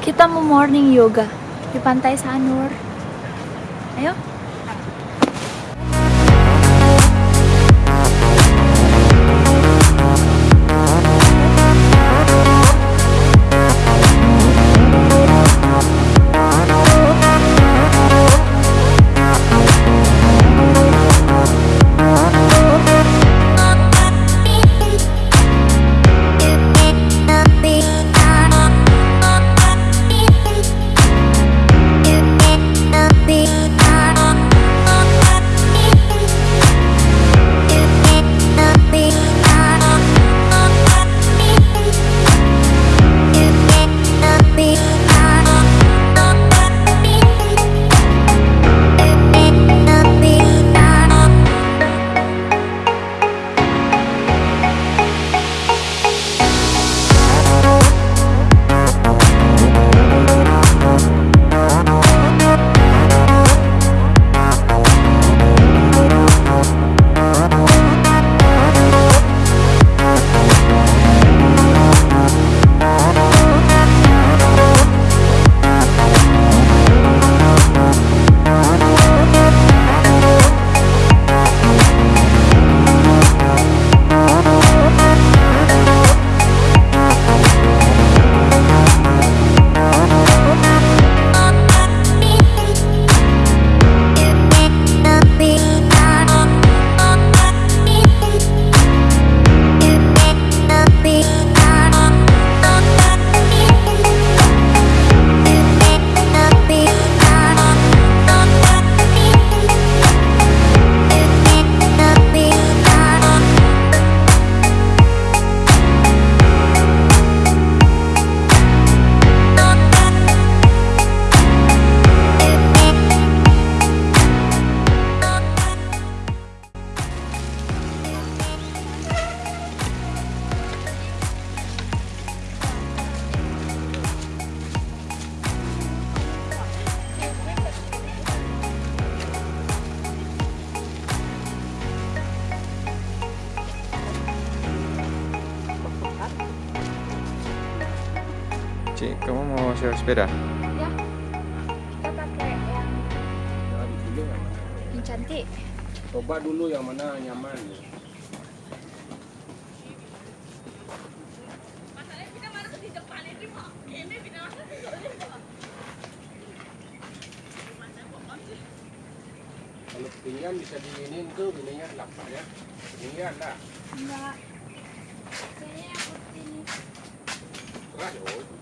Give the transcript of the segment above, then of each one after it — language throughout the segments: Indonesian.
Kita mau morning yoga di Pantai Sanur. Ayo. Kamu mau sewa sepeda? Ya. Kita pakai yang yang cantik. Coba dulu yang mana nyaman. Kalau pinggan bisa diinin tuh pinggan lapar ya. Pinggan lah. Enggak. Kayaknya yang putih. Keras oh.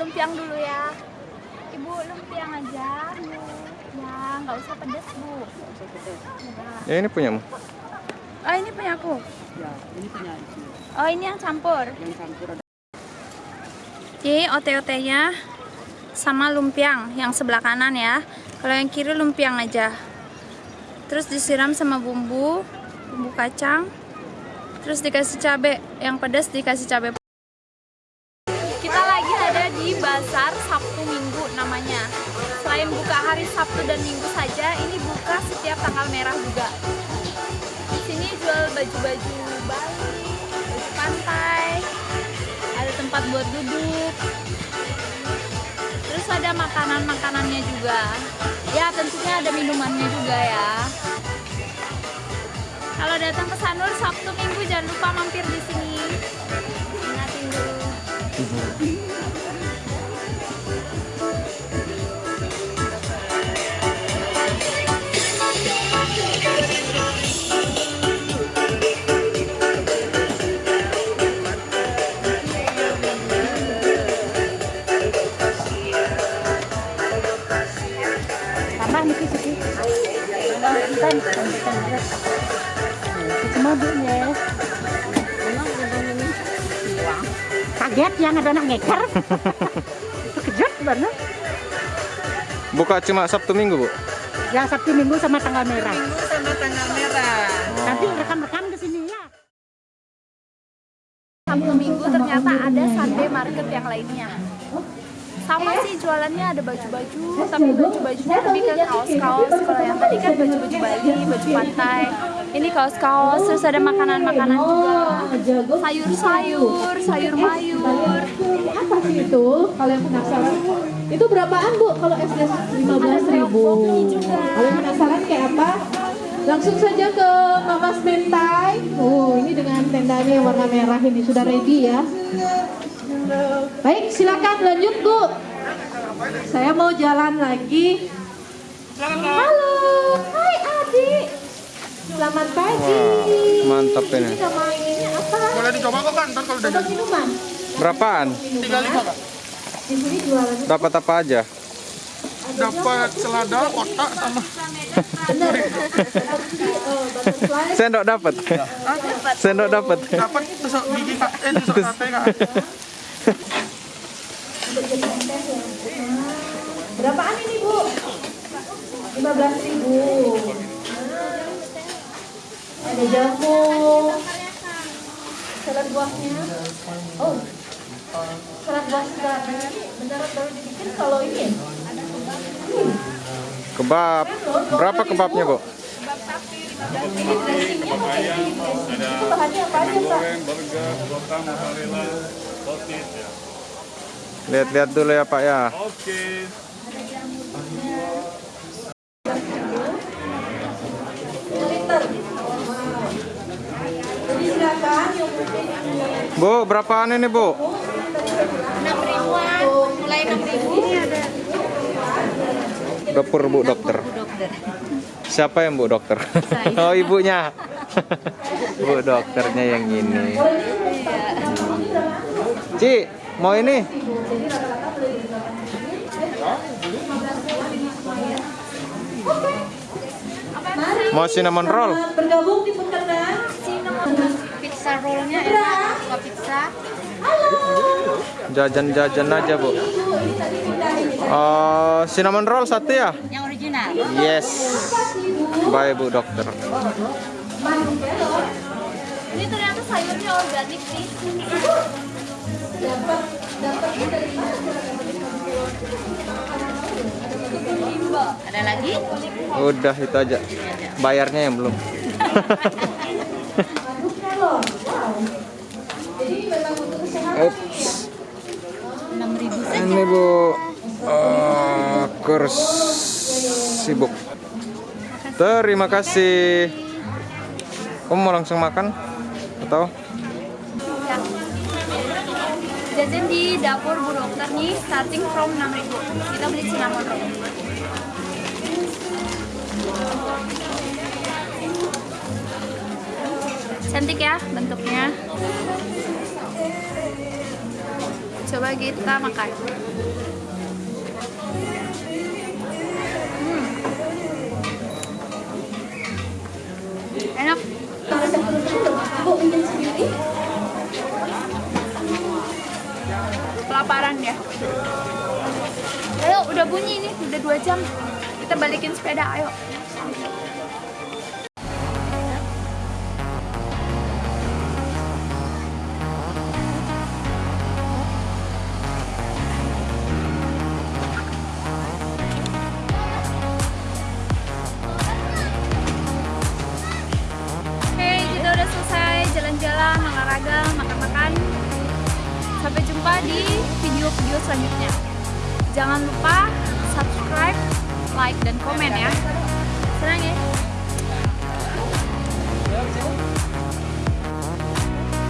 Lumpiang dulu ya. Ibu lumpiang aja. Ya, nggak usah pedes bu. Ya ini punyamu. Oh ini punya aku. Ya, ini punya. Oh ini yang campur. Yang campur ada Ini ote-otenya sama lumpiang yang sebelah kanan ya. Kalau yang kiri lumpiang aja. Terus disiram sama bumbu, bumbu kacang. terus dikasih cabe yang pedas dikasih cabe namanya. Selain buka hari Sabtu dan Minggu saja ini buka setiap tanggal merah juga. Di sini jual baju-baju Bali baju pantai ada tempat buat duduk. Terus ada makanan-makanannya juga. Ya tentunya ada minumannya juga ya. Kalau datang ke Sanur Sabtu Minggu jangan lupa mampir di sini. Ingatin dulu. Kaget yang ada anak ngeker. Terkejut banget. Buka cuma Sabtu Minggu, Bu? Ya Sabtu Minggu sama tanggal merah. Minggu sama tanggal merah. Nanti rekam-rekam ke sini ya. Sabtu Minggu ternyata ada Sunday Market yang lainnya. Sama sih jualannya ada baju-baju, tapi baju-bajunya lebih ke kaos-kaos. Kalau yang tadi kan baju-baju Bali, baju pantai. Ini kaos-kaos, terus ada makanan-makanan juga. Sayur-sayur, sayur mayur. apa sih itu? Kalau yang penasaran? Itu berapaan bu? Kalau SD 15 ribu. Kalau yang penasaran kayak apa? Langsung saja ke Mamas Mentai. Oh ini dengan tendanya yang warna merah ini sudah ready ya. Baik silakan lanjut bu. Saya mau jalan lagi. Halo hai adik selamat pagi Wah, mantap ini. ini nama ininya apa Boleh dicoba kok kan, ntar kalau udah atau minuman Berapaan? tiga lima kak. di sini jualannya Dapat apa aja? Dapat selada, kotak sama benar Tapi, eh, Sendok dapat. Sendok dapat. dapat tusuk gigi kak, eh tusuk sate kak. berapaan ini bu 15 ribu ada jamu. Salad buahnya. Oh. Salad buah ini beneran baru dibikin kalau ini ya? Kebab. Berapa kebabnya, Bu? ini dressingnya dressing itu bahannya apa aja pak? Lihat-lihat dulu ya, Pak ya. liter jadi silakan yang mungkin Bu, berapaan ini, Bu? 6 ribuan, mulai 6 ribu. Ini ada Dapur Bu dokter. Siapa yang Bu dokter? oh, ibunya. Bu dokternya yang ini. Ci, mau ini? Mau cinnamon roll? bergabung di peternak Jajan-jajan aja, Bu. Oh, cinnamon roll satu ya? Yang original. Yes. Bye, Bu dokter. Ini ternyata sayurnya organik nih. Ada lagi? Udah itu aja. Bayarnya yang belum. Ups. 6.000 Ini Bu eh, kurs sibuk. Terima kasih. Kamu mau langsung makan atau? Ya. Jajan di dapur Bu Dokter nih starting from 6.000. Kita beli cinnamon roll. Cantik ya bentuknya. Coba kita makan. Hmm. Enak. Kelaparan ya. Ayo, udah bunyi nih, udah dua jam. Kita balikin sepeda, ayo. olahraga, makan-makan. Sampai jumpa di video-video selanjutnya. Jangan lupa subscribe, like, dan komen ya. Senang ya?